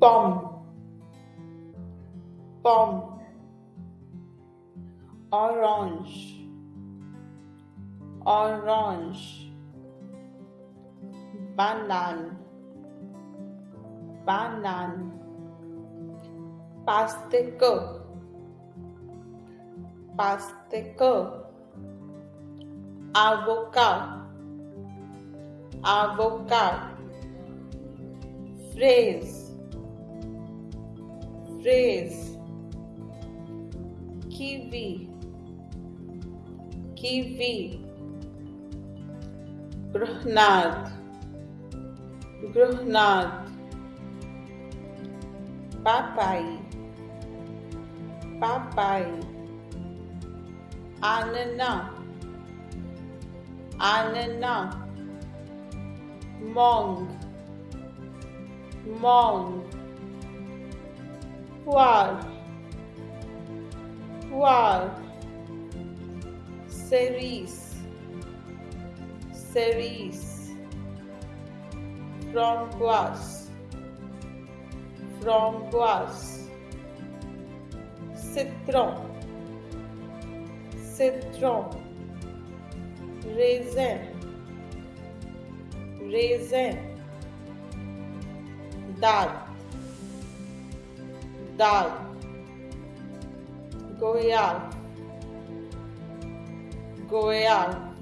pomme pomme orange. Orange. Banane banane pastèque pastèque avocat avocat phrase phrase kiwi kiwi grenade grenade papai papai ananas ananas mangue mangue poire poire cerise cerise framboise. Framboise. Citron. Citron raisin raisin dal dal goyal goyal